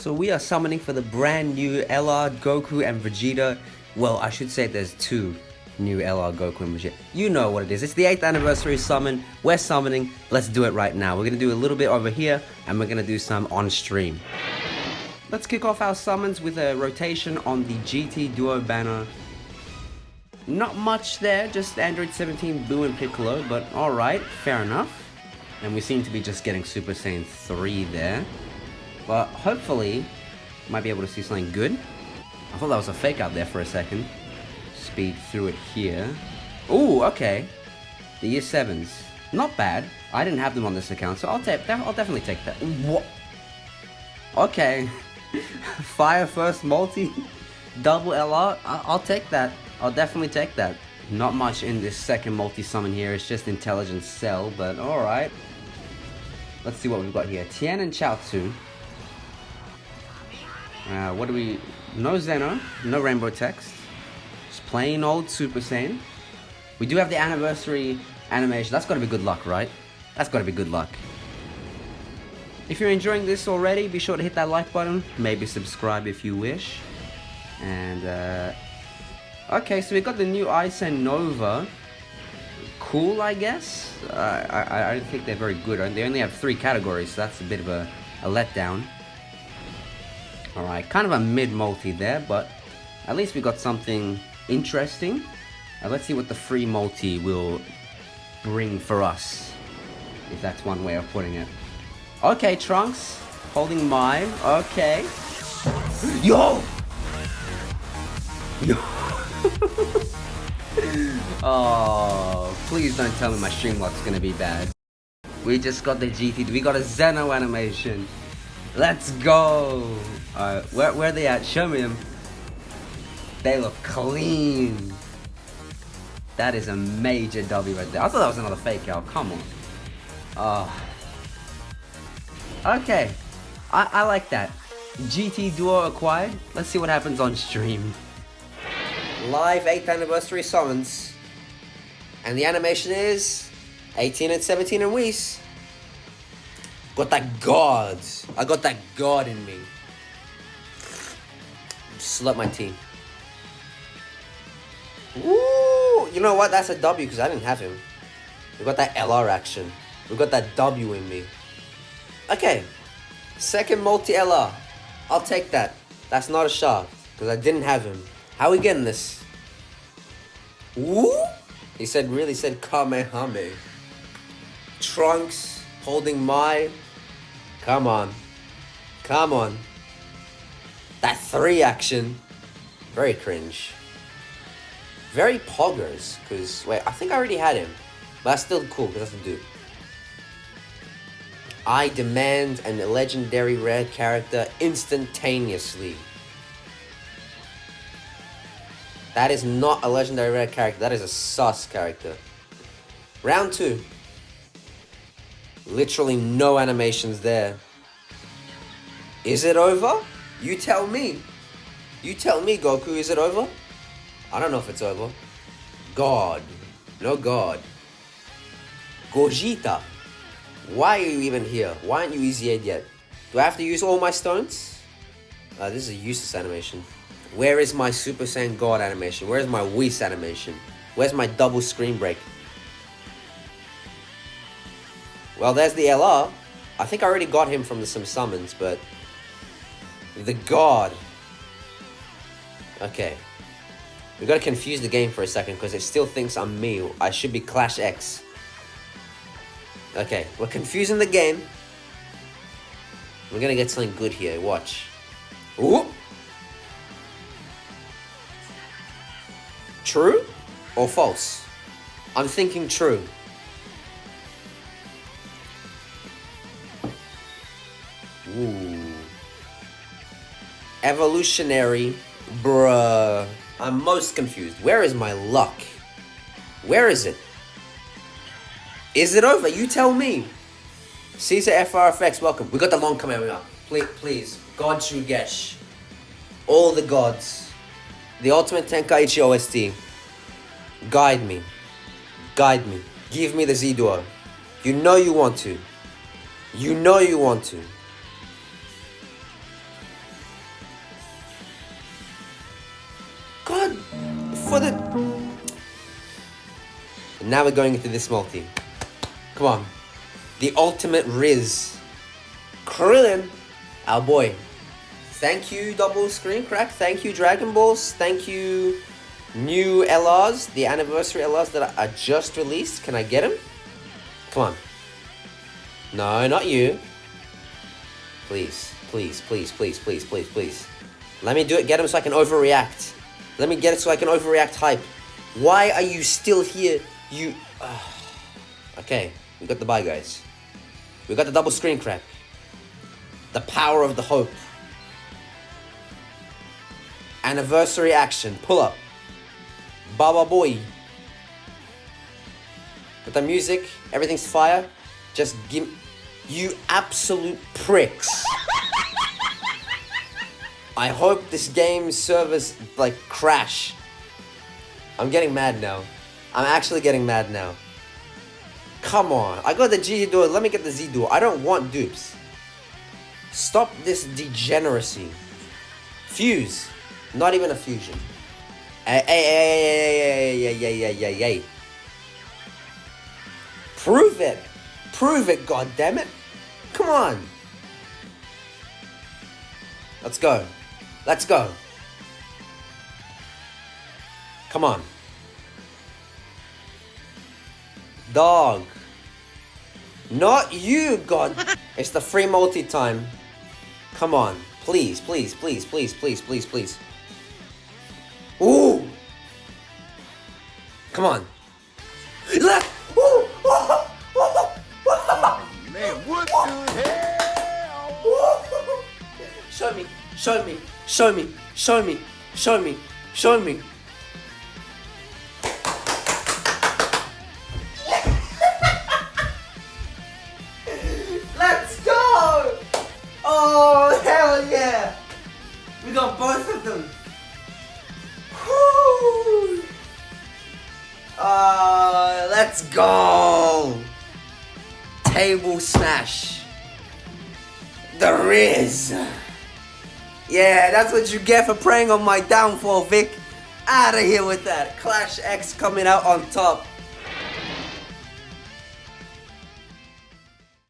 So we are summoning for the brand new LR, Goku, and Vegeta. Well, I should say there's two new LR, Goku, and Vegeta. You know what it is. It's the 8th anniversary summon. We're summoning. Let's do it right now. We're going to do a little bit over here, and we're going to do some on stream. Let's kick off our summons with a rotation on the GT Duo banner. Not much there, just Android 17, Boo, and Piccolo, but alright, fair enough. And we seem to be just getting Super Saiyan 3 there. But hopefully, might be able to see something good. I thought that was a fake out there for a second. Speed through it here. Ooh, okay. The year 7s. Not bad. I didn't have them on this account, so I'll take I'll definitely take that. What? Okay. Fire first multi double LR. I'll take that. I'll definitely take that. Not much in this second multi-summon here, it's just intelligence Cell, but alright. Let's see what we've got here. Tien and Chaozu. Uh, what do we... No Zeno, no Rainbow Text. Just plain old Super Saiyan. We do have the anniversary animation. That's gotta be good luck, right? That's gotta be good luck. If you're enjoying this already, be sure to hit that like button. Maybe subscribe if you wish. And, uh, Okay, so we got the new Eis and Nuova. Cool, I guess? Uh, I, I don't think they're very good. They only have three categories, so that's a bit of a, a letdown. Alright, kind of a mid-multi there, but at least we got something interesting. Uh, let's see what the free multi will bring for us. If that's one way of putting it. Okay, Trunks. Holding mine. Okay. Yo! Yo! oh, please don't tell me my Streamlock's gonna be bad. We just got the GT, we got a Zeno animation. Let's go! Alright, where, where are they at? Show me them. They look clean. That is a major W right there. I thought that was another fake out. Come on. Oh. Okay. I, I like that. GT Duo acquired. Let's see what happens on stream live 8th anniversary summons. And the animation is 18 and 17 and Whis. Got that God. I got that God in me. Slut my team. Ooh, you know what? That's a W because I didn't have him. We got that LR action. We got that W in me. Okay. Second multi LR. I'll take that. That's not a shot because I didn't have him. How are we getting this? Ooh? He said, really said Kamehame. Trunks holding my. Come on. Come on. That three action. Very cringe. Very poggers. Because, wait, I think I already had him. But that's still cool because that's a dude. I demand an legendary rare character instantaneously. That is not a legendary rare character. That is a sus character. Round two. Literally no animations there. Is it over? You tell me. You tell me, Goku, is it over? I don't know if it's over. God. No God. Gogeta. Why are you even here? Why aren't you easy yet? Do I have to use all my stones? Uh, this is a useless animation. Where is my Super Saiyan God animation? Where's my Whis animation? Where's my double screen break? Well, there's the LR. I think I already got him from the, some summons, but... The God. Okay. We gotta confuse the game for a second, because it still thinks I'm me. I should be Clash X. Okay, we're confusing the game. We're gonna get something good here, watch. Ooh! True or false? I'm thinking true. Ooh. Evolutionary, bruh. I'm most confused. Where is my luck? Where is it? Is it over? You tell me. Caesar FRFX, welcome. We got the long coming up. Please, please. God Shugesh. All the gods. The Ultimate Tenkaichi OST. Guide me. Guide me. Give me the Z-Duo. You know you want to. You know you want to. For the... And now we're going into this multi. Come on. The ultimate Riz. Krillin, our boy. Thank you, Double Screen Crack. Thank you, Dragon Balls. Thank you, new LRs, the anniversary LRs that are just released. Can I get them? Come on. No, not you. Please, please, please, please, please, please, please. Let me do it. Get them so I can overreact. Let me get it so I can overreact hype. Why are you still here? You... Uh, okay, we got the buy, guys. We got the double screen crack. The power of the hope. Anniversary action. Pull up. Baba boy. With the music, everything's fire. Just give... You absolute pricks. I hope this game servers, like, crash. I'm getting mad now. I'm actually getting mad now. Come on. I got the G duo. Let me get the Z duo. I don't want dupes. Stop this degeneracy. Fuse. Not even a fusion. Hey, hey, hey, hey, hey, hey, hey, hey, hey. Prove it. Prove it, God damn it! Come on. Let's go. Let's go. Come on. Dog. Not you, God. it's the free multi time. Come on. Please, please, please, please, please, please, please. Ooh! Come on. Left! Ooh! Oh, man, what the hell? Show me, show me, show me, show me, show me, show me. Let's go! Oh, hell yeah! We got both of them. Uh, let's go! Table smash. The Riz. Yeah, that's what you get for preying on my downfall, Vic. Out of here with that. Clash X coming out on top.